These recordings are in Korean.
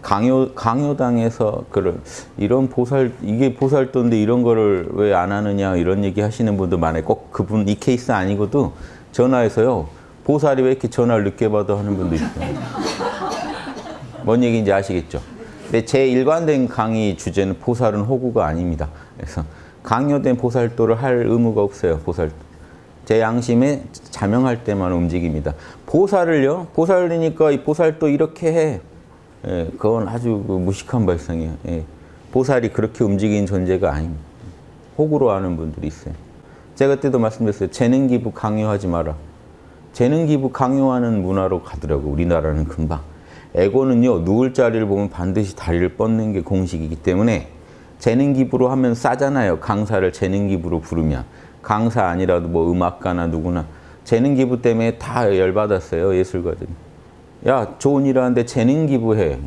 강요 강요당에서 그런 이런 보살 이게 보살도인데 이런 거를 왜 안 하느냐 이런 얘기 하시는 분도 많아요. 꼭 그분 이 케이스 아니고도 전화해서요. 보살이 왜 이렇게 전화를 늦게 받아 하는 분도 있어요. 뭔 얘기인지 아시겠죠? 근데 제 일관된 강의 주제는 보살은 호구가 아닙니다. 그래서 강요된 보살도를 할 의무가 없어요. 보살도. 제 양심에 자명할 때만 움직입니다. 보살을요. 보살이니까 이 보살도 이렇게 해. 예, 그건 아주 그 무식한 발상이에요. 예. 보살이 그렇게 움직이는 존재가 아닙니다. 호구로 하는 분들이 있어요. 제가 그때도 말씀드렸어요. 재능 기부 강요하지 마라. 재능 기부 강요하는 문화로 가더라고 우리나라는 금방. 에고는요 누울 자리를 보면 반드시 다리를 뻗는 게 공식이기 때문에 재능 기부로 하면 싸잖아요. 강사를 재능 기부로 부르면 강사 아니라도 뭐 음악가나 누구나 재능 기부 때문에 다 열받았어요 예술가들이. 야 좋은 일 하는데 재능 기부해.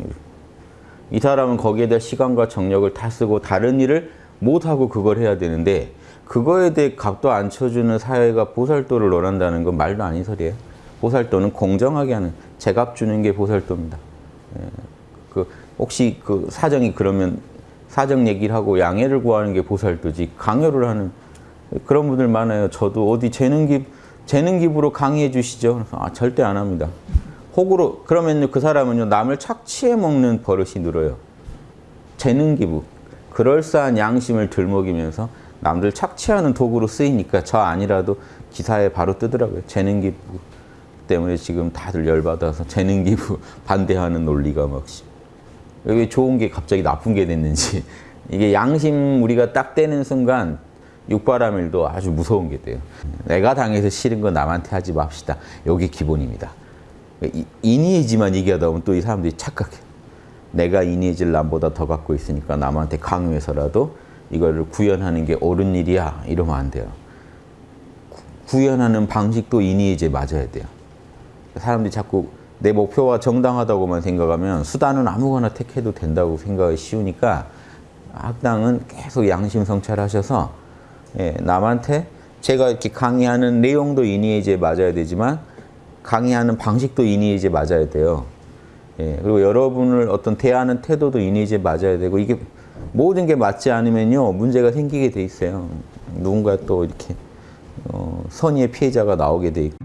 이 사람은 거기에 대한 시간과 정력을 다 쓰고 다른 일을 못하고 그걸 해야 되는데 그거에 대해 값도 안 쳐주는 사회가 보살도를 논한다는 건 말도 아닌 소리예요. 보살도는 공정하게 하는 제값 주는 게 보살도입니다. 예, 그 혹시 그 사정이 그러면 사정 얘기를 하고 양해를 구하는 게 보살도지 강요를 하는 그런 분들 많아요. 저도 어디 재능 기 재능 기부로 강의해 주시죠. 아, 절대 안 합니다. 혹으로 그러면 그 사람은요 남을 착취해 먹는 버릇이 늘어요. 재능 기부 그럴싸한 양심을 들먹이면서 남들 착취하는 도구로 쓰이니까 저 아니라도 기사에 바로 뜨더라고요. 재능 기부 때문에 지금 다들 열받아서 재능 기부 반대하는 논리가 막 왜 좋은 게 갑자기 나쁜 게 됐는지 이게 양심 우리가 딱 떼는 순간 육바라밀도 아주 무서운 게 돼요. 내가 당해서 싫은 거 남한테 하지 맙시다. 여기 기본입니다. 이니에지만 얘기하다 보면 또 이 사람들이 착각해. 내가 이니에지를 남보다 더 갖고 있으니까 남한테 강요해서라도 이거를 구현하는 게 옳은 일이야. 이러면 안 돼요. 구현하는 방식도 이니에지에 맞아야 돼요. 사람들이 자꾸 내 목표가 정당하다고만 생각하면 수단은 아무거나 택해도 된다고 생각이 쉬우니까 학당은 계속 양심 성찰하셔서 예, 남한테 제가 이렇게 강의하는 내용도 이니에지에 맞아야 되지만 강의하는 방식도 이니에지에 맞아야 돼요. 예, 그리고 여러분을 어떤 대하는 태도도 이니에지에 맞아야 되고 이게 모든 게 맞지 않으면요 문제가 생기게 돼 있어요. 누군가 또 이렇게 어, 선의의 피해자가 나오게 돼 있고.